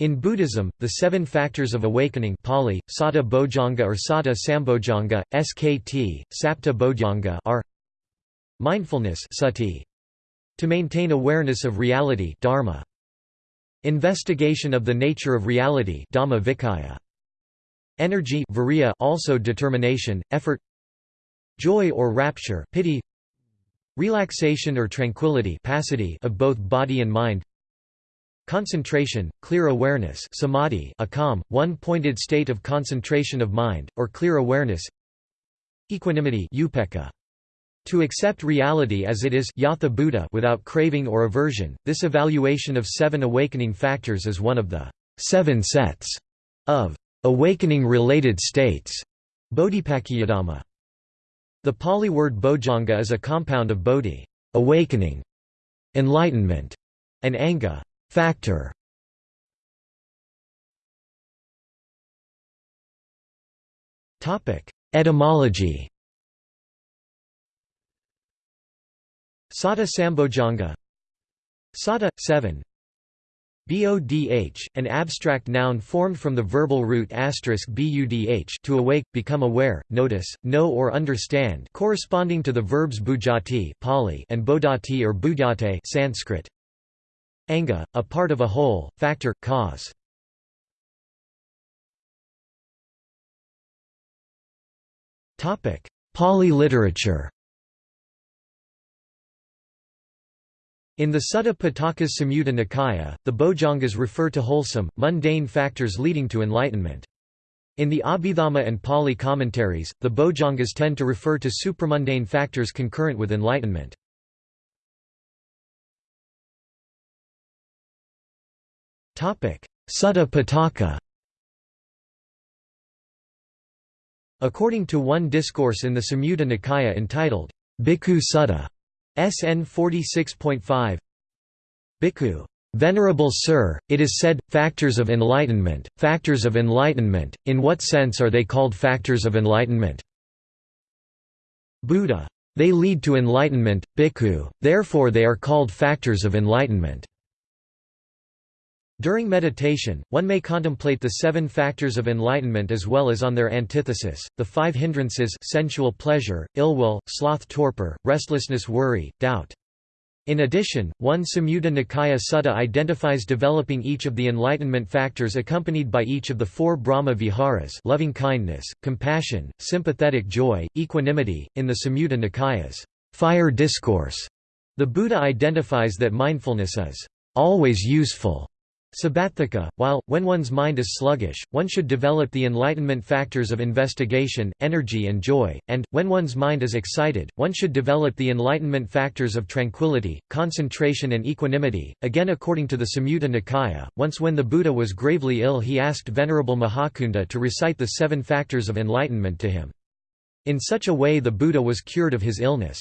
In Buddhism, the seven factors of awakening Pali, Sata Bojjhanga or Sata Sambojjhanga, SKT, Sapta are Mindfulness sati, to maintain awareness of reality dharma, Investigation of the nature of reality dhamma vicaya, Energy virya also determination, effort Joy or rapture piti, Relaxation or tranquility of both body and mind Concentration, clear awareness samadhi a calm, one-pointed state of concentration of mind, or clear awareness Equanimity upekkha. To accept reality as it is yatha bhuta without craving or aversion, this evaluation of seven awakening factors is one of the seven sets of awakening-related states Bodhipakkhiyadhamma. The Pali word bojjhanga is a compound of bodhi awakening", enlightenment, and anga Factor. Etymology. Sata Sambojjhanga Sata, 7 Bodh, an abstract noun formed from the verbal root budh to awake, become aware, notice, know or understand corresponding to the verbs bujjhati Pali and bodhati or budhyate Sanskrit. Anga, a part of a whole, factor, cause. Pali literature In the Sutta Pitaka's Samyutta Nikaya, the Bojjhangas refer to wholesome, mundane factors leading to enlightenment. In the Abhidhamma and Pali commentaries, the Bojjhangas tend to refer to supramundane factors concurrent with enlightenment. Sutta Pitaka According to one discourse in the Samyutta Nikaya entitled, Bhikkhu Sutta, SN 46.5 Bhikkhu Venerable Sir, it is said, factors of enlightenment, factors of enlightenment, in what sense are they called factors of enlightenment? Buddha. They lead to enlightenment, bhikkhu, therefore they are called factors of enlightenment. During meditation, one may contemplate the seven factors of enlightenment as well as on their antithesis, the five hindrances sensual pleasure, ill will, sloth torpor, restlessness worry, doubt. In addition, one Samyutta Nikaya Sutta identifies developing each of the enlightenment factors accompanied by each of the four Brahma viharas loving-kindness, compassion, sympathetic joy, equanimity. In the Samyutta Nikaya's fire discourse, the Buddha identifies that mindfulness is always useful sabbatthika, while, when one's mind is sluggish, one should develop the enlightenment factors of investigation, energy and joy, and, when one's mind is excited, one should develop the enlightenment factors of tranquility, concentration and equanimity. Again according to the Samyutta Nikaya, once when the Buddha was gravely ill he asked Venerable Mahacunda to recite the seven factors of enlightenment to him. In such a way the Buddha was cured of his illness.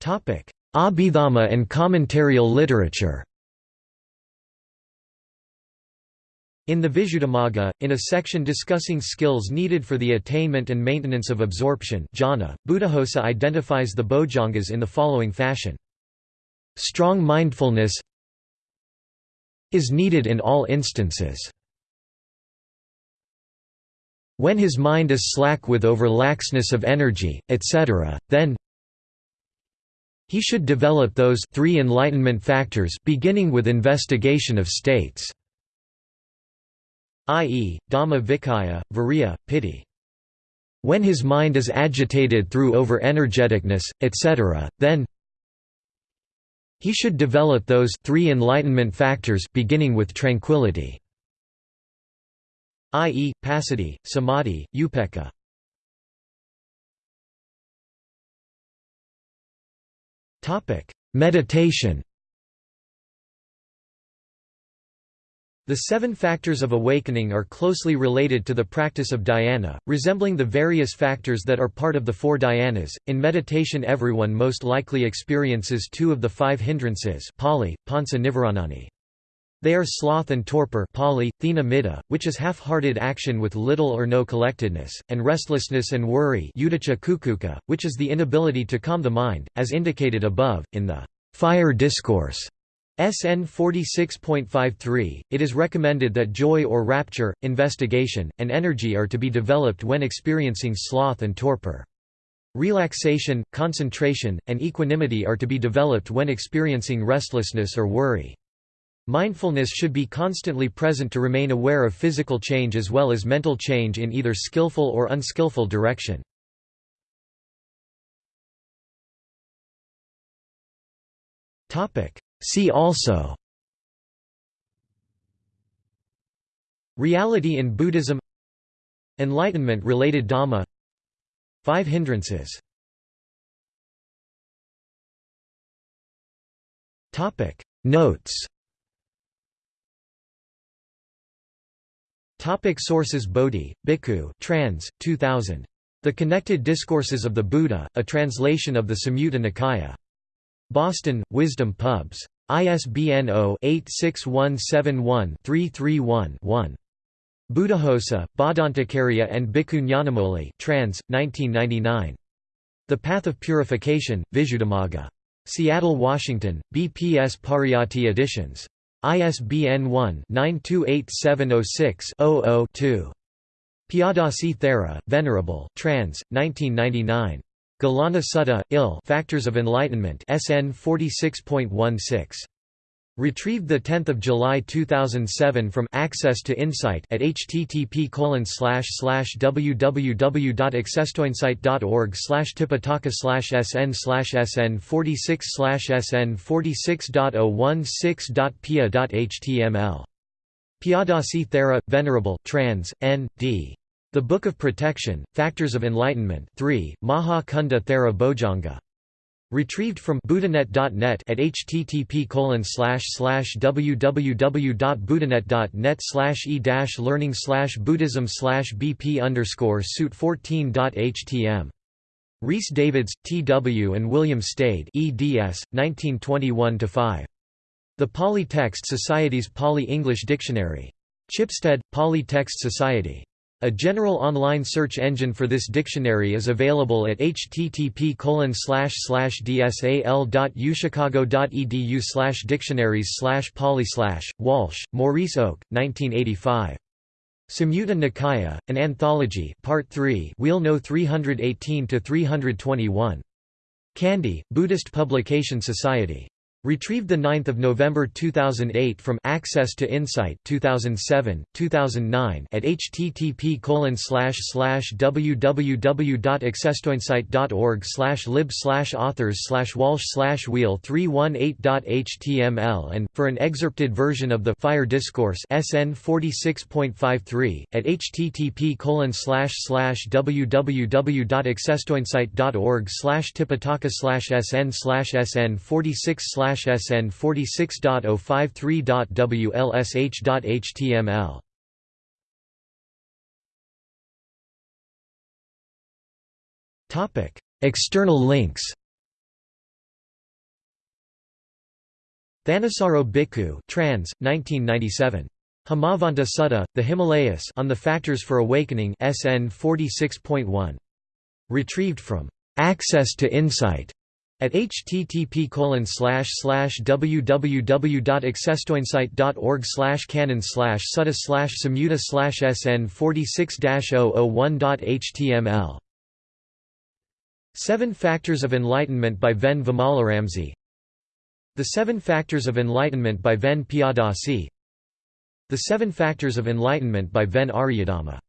Topic Abhidhamma and commentarial literature In the Visuddhimagga, in a section discussing skills needed for the attainment and maintenance of absorption jhana, Buddhaghosa identifies the bojjhangas in the following fashion. Strong mindfulness is needed in all instances. When his mind is slack with over laxness of energy, etc., then he should develop those three enlightenment factors beginning with investigation of states i.e., Dhamma Vicaya, Virya, Piti. When his mind is agitated through over-energeticness, etc., then he should develop those three enlightenment factors beginning with tranquility i.e., passaddhi, samadhi, upekkha. Meditation The seven factors of awakening are closely related to the practice of dhyana, resembling the various factors that are part of the four dhyanas. In meditation, everyone most likely experiences two of the five hindrances, Pali, Panca Nivaranani. They are sloth and torpor thina middha, which is half-hearted action with little or no collectedness, and restlessness and worry which is the inability to calm the mind, as indicated above, in the Fire Discourse SN 46.53, it is recommended that joy or rapture, investigation, and energy are to be developed when experiencing sloth and torpor. Relaxation, concentration, and equanimity are to be developed when experiencing restlessness or worry. Mindfulness should be constantly present to remain aware of physical change as well as mental change in either skillful or unskillful direction. See also. Reality in Buddhism. Enlightenment-related Dhamma. Five hindrances. Notes Topic sources Bodhi, Bhikkhu trans, 2000. The Connected Discourses of the Buddha, a translation of the Samyutta Nikaya. Boston, Wisdom Pubs. ISBN 0-86171-331-1. Buddhaghosa, Bhadantacarya and Bhikkhu Nyanamoli trans, 1999. The Path of Purification, Visuddhimagga. Seattle, Washington, BPS Pariyatti Editions. ISBN 1-928706-00-2. Piyadasi Thera, Venerable trans, 1999. Gilana Sutta, Ill Factors of Enlightenment SN 46.16. Retrieved 10 July 2007 from Access to Insight at http www.accesstoinsight.org tipitaka sn sn 46 sn 46.016.pia.html. Piyadasi Thera, Venerable trans, N. D. The Book of Protection, Factors of Enlightenment 3, Maha Cunda Thera Bojjhanga. Retrieved from buddhanet.net at http www.buddhanet.net e learning buddhism bp underscore suit 14.htm. Rhys Davids, T. W. and William Stede eds. 1921–5. The Pali Text Society's Pali-English Dictionary. Chipstead, Pali Text Society. A general online search engine for this dictionary is available at http dsal.uchicago.edu dictionaries pali Walsh, Maurice Oak, 1985. Samyutta Nikaya, an anthology Part 3 Wheel No 318–321. Kandy, Buddhist Publication Society. Retrieved 9 November 2008 from Access to Insight 2007, 2009 at http www.accesstoinsight.org lib authors walsh wheel 318.html and, for an excerpted version of the Fire Discourse SN 46.53, at http www.accesstoinsight.org tipitaka sn sn 46 SN 46.053.wlsh.html. Topic: External links. Thanissaro Bhikkhu trans, 1997. Himavanta Sutta, The Himalayas on the Factors for Awakening SN 46.1. Retrieved from Access to Insight at http www.accesstoinsight.org canon slash sutta slash slash sn 46-001.html Seven Factors of Enlightenment by Ven Vimalaramsi The Seven Factors of Enlightenment by Ven Piyadasi The Seven Factors of Enlightenment by Ven Aryadhamma